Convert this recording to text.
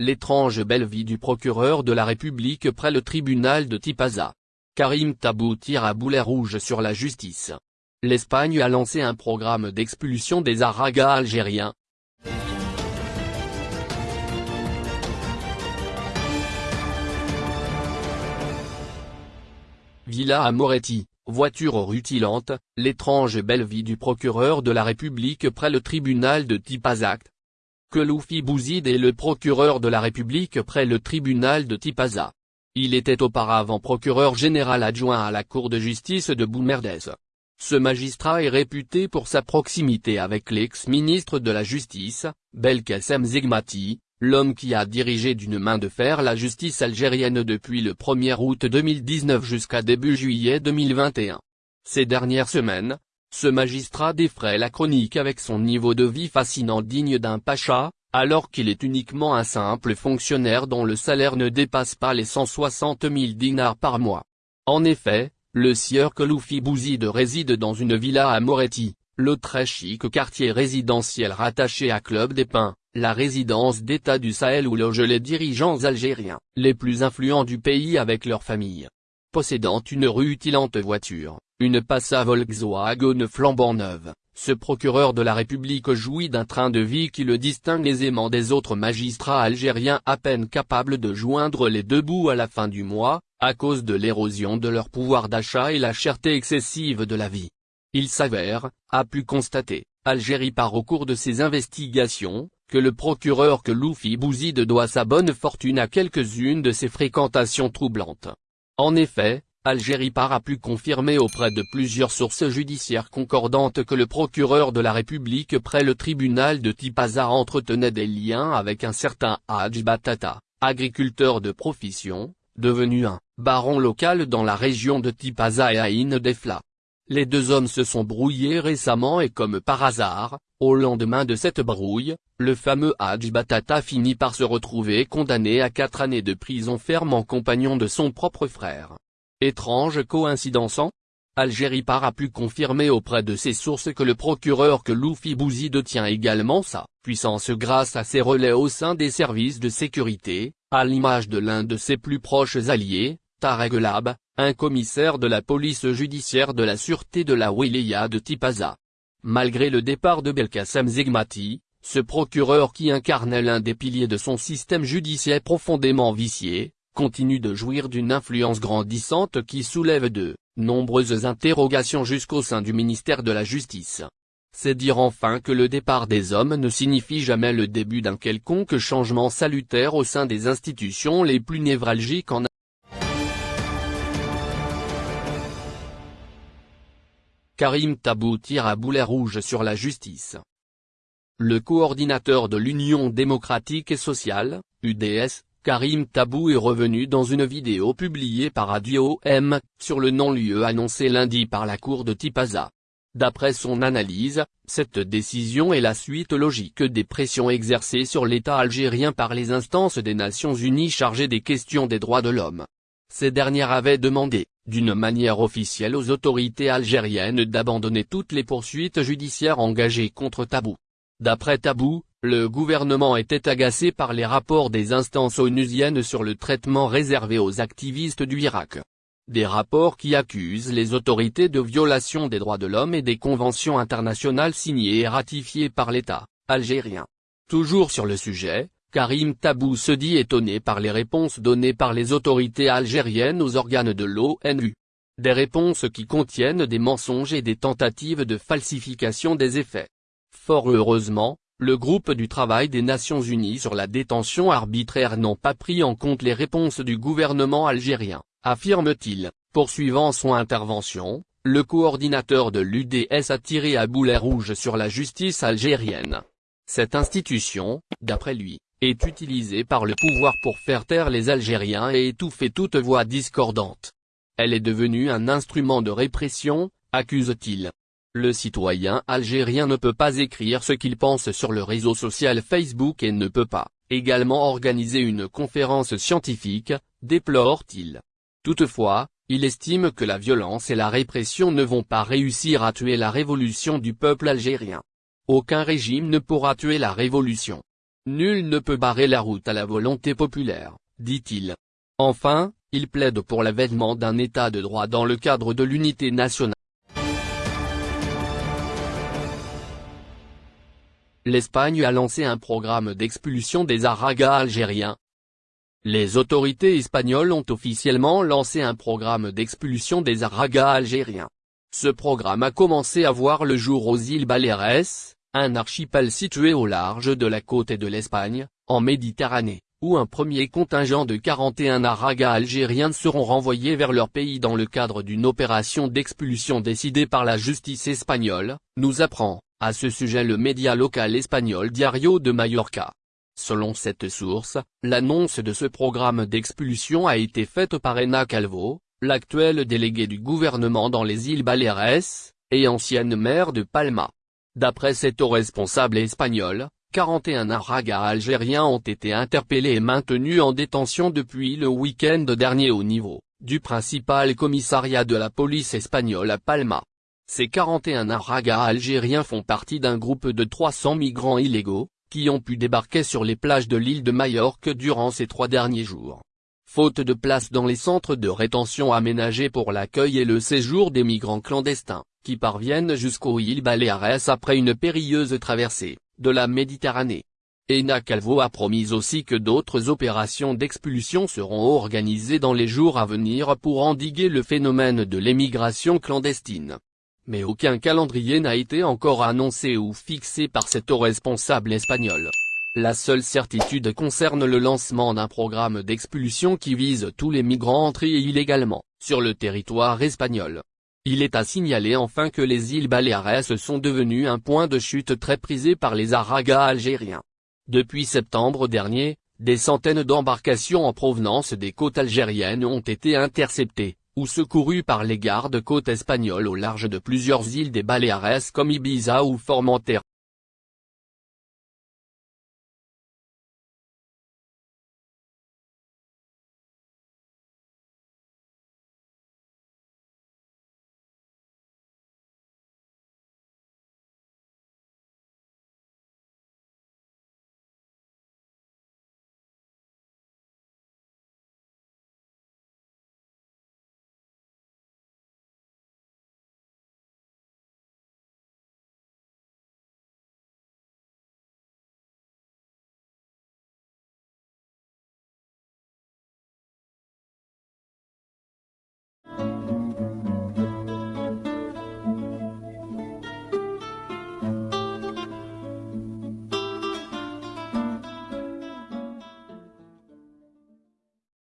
l'étrange belle vie du procureur de la République près le tribunal de Tipaza. Karim Tabou tire à boulet rouge sur la justice. L'Espagne a lancé un programme d'expulsion des Aragas algériens. Villa à Moretti, voiture rutilante, l'étrange belle vie du procureur de la République près le tribunal de Tipazac. Keloufi Bouzid est le procureur de la République près le tribunal de Tipaza. Il était auparavant procureur général adjoint à la Cour de justice de Boumerdès. Ce magistrat est réputé pour sa proximité avec l'ex-ministre de la Justice, Belkacem Zegmati, l'homme qui a dirigé d'une main de fer la justice algérienne depuis le 1er août 2019 jusqu'à début juillet 2021. Ces dernières semaines, ce magistrat défraie la chronique avec son niveau de vie fascinant digne d'un pacha, alors qu'il est uniquement un simple fonctionnaire dont le salaire ne dépasse pas les 160 000 dinars par mois. En effet, le sieur Keloufi Bouzid réside dans une villa à Moretti, le très chic quartier résidentiel rattaché à Club des Pins, la résidence d'État du Sahel où logent les dirigeants algériens, les plus influents du pays avec leur famille. Possédant une rutilante voiture, une Passa Volkswagen flambant neuve, ce procureur de la République jouit d'un train de vie qui le distingue aisément des autres magistrats algériens à peine capables de joindre les deux bouts à la fin du mois, à cause de l'érosion de leur pouvoir d'achat et la cherté excessive de la vie. Il s'avère, a pu constater, Algérie par au cours de ses investigations, que le procureur que Loufi Bouzid doit sa bonne fortune à quelques-unes de ses fréquentations troublantes. En effet, Algérie par a pu confirmer auprès de plusieurs sources judiciaires concordantes que le procureur de la République près le tribunal de Tipaza entretenait des liens avec un certain Hadj Batata, agriculteur de profession, devenu un baron local dans la région de Tipaza et Aïn Defla. Les deux hommes se sont brouillés récemment et comme par hasard, au lendemain de cette brouille, le fameux Hadj Batata finit par se retrouver condamné à quatre années de prison ferme en compagnon de son propre frère. Étrange coïncidence en Algérie par a pu confirmer auprès de ses sources que le procureur que Loufi Bouzid tient également sa puissance grâce à ses relais au sein des services de sécurité, à l'image de l'un de ses plus proches alliés, Tarek Lab, un commissaire de la police judiciaire de la sûreté de la Wilaya de Tipaza. Malgré le départ de Belkacem Zegmati, ce procureur qui incarnait l'un des piliers de son système judiciaire profondément vicié, continue de jouir d'une influence grandissante qui soulève de nombreuses interrogations jusqu'au sein du ministère de la Justice. C'est dire enfin que le départ des hommes ne signifie jamais le début d'un quelconque changement salutaire au sein des institutions les plus névralgiques en Karim Tabou tire à boulet rouge sur la justice. Le coordinateur de l'Union démocratique et sociale, UDS, Karim Tabou est revenu dans une vidéo publiée par Radio M, sur le non-lieu annoncé lundi par la cour de Tipaza. D'après son analyse, cette décision est la suite logique des pressions exercées sur l'État algérien par les instances des Nations Unies chargées des questions des droits de l'homme. Ces dernières avaient demandé, d'une manière officielle aux autorités algériennes d'abandonner toutes les poursuites judiciaires engagées contre Tabou. D'après Tabou, le gouvernement était agacé par les rapports des instances onusiennes sur le traitement réservé aux activistes du Irak des rapports qui accusent les autorités de violation des droits de l'homme et des conventions internationales signées et ratifiées par l'État algérien. Toujours sur le sujet, Karim Tabou se dit étonné par les réponses données par les autorités algériennes aux organes de l'ONU. Des réponses qui contiennent des mensonges et des tentatives de falsification des effets. Fort heureusement, le groupe du travail des Nations Unies sur la détention arbitraire n'ont pas pris en compte les réponses du gouvernement algérien affirme-t-il, poursuivant son intervention, le coordinateur de l'UDS a tiré à boulet rouge sur la justice algérienne. Cette institution, d'après lui, est utilisée par le pouvoir pour faire taire les Algériens et étouffer toute voix discordante. Elle est devenue un instrument de répression, accuse-t-il. Le citoyen algérien ne peut pas écrire ce qu'il pense sur le réseau social Facebook et ne peut pas, également organiser une conférence scientifique, déplore-t-il. Toutefois, il estime que la violence et la répression ne vont pas réussir à tuer la révolution du peuple algérien. Aucun régime ne pourra tuer la révolution. Nul ne peut barrer la route à la volonté populaire, dit-il. Enfin, il plaide pour l'avènement d'un État de droit dans le cadre de l'unité nationale. L'Espagne a lancé un programme d'expulsion des Aragas algériens. Les autorités espagnoles ont officiellement lancé un programme d'expulsion des Aragas algériens. Ce programme a commencé à voir le jour aux îles Baleares, un archipel situé au large de la côte et de l'Espagne, en Méditerranée, où un premier contingent de 41 Aragas algériens seront renvoyés vers leur pays dans le cadre d'une opération d'expulsion décidée par la justice espagnole, nous apprend, à ce sujet le média local espagnol Diario de Mallorca. Selon cette source, l'annonce de ce programme d'expulsion a été faite par Ena Calvo, l'actuel délégué du gouvernement dans les îles Baleares, et ancienne maire de Palma. D'après cet responsable espagnol, 41 aragas algériens ont été interpellés et maintenus en détention depuis le week-end dernier au niveau, du principal commissariat de la police espagnole à Palma. Ces 41 aragas algériens font partie d'un groupe de 300 migrants illégaux, qui ont pu débarquer sur les plages de l'île de Majorque durant ces trois derniers jours. Faute de place dans les centres de rétention aménagés pour l'accueil et le séjour des migrants clandestins, qui parviennent jusqu'aux îles Baleares après une périlleuse traversée, de la Méditerranée. Ena Calvo a promis aussi que d'autres opérations d'expulsion seront organisées dans les jours à venir pour endiguer le phénomène de l'émigration clandestine. Mais aucun calendrier n'a été encore annoncé ou fixé par cet responsable espagnol. La seule certitude concerne le lancement d'un programme d'expulsion qui vise tous les migrants entrés illégalement, sur le territoire espagnol. Il est à signaler enfin que les îles Baleares sont devenues un point de chute très prisé par les Aragas algériens. Depuis septembre dernier, des centaines d'embarcations en provenance des côtes algériennes ont été interceptées, ou secourues par les gardes-côtes espagnols au large de plusieurs îles des Baleares comme Ibiza ou Formentera.